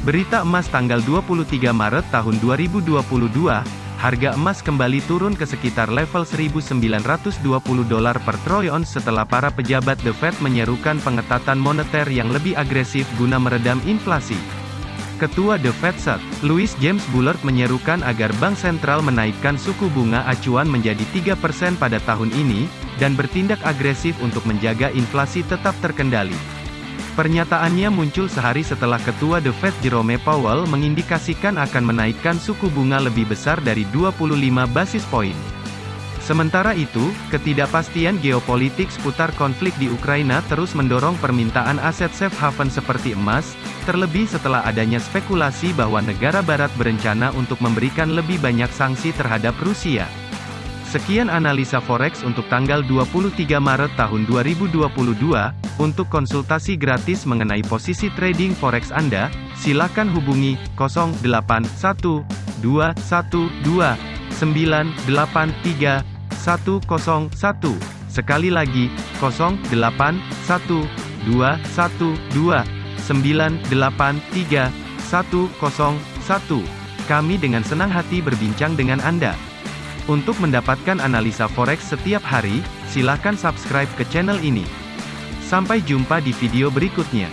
Berita emas tanggal 23 Maret tahun 2022, harga emas kembali turun ke sekitar level 1.920 dolar per troy ounce setelah para pejabat The Fed menyerukan pengetatan moneter yang lebih agresif guna meredam inflasi. Ketua The Fed Fed, Louis James Bullard menyerukan agar bank sentral menaikkan suku bunga acuan menjadi 3% pada tahun ini, dan bertindak agresif untuk menjaga inflasi tetap terkendali. Pernyataannya muncul sehari setelah Ketua The Fed Jerome Powell mengindikasikan akan menaikkan suku bunga lebih besar dari 25 basis point. Sementara itu, ketidakpastian geopolitik seputar konflik di Ukraina terus mendorong permintaan aset safe haven seperti emas, terlebih setelah adanya spekulasi bahwa negara barat berencana untuk memberikan lebih banyak sanksi terhadap Rusia. Sekian analisa forex untuk tanggal 23 Maret tahun 2022. Untuk konsultasi gratis mengenai posisi trading forex Anda, silakan hubungi 081212 983 101. Sekali lagi, 081212983101. Kami dengan senang hati berbincang dengan Anda. Untuk mendapatkan analisa forex setiap hari, silakan subscribe ke channel ini. Sampai jumpa di video berikutnya.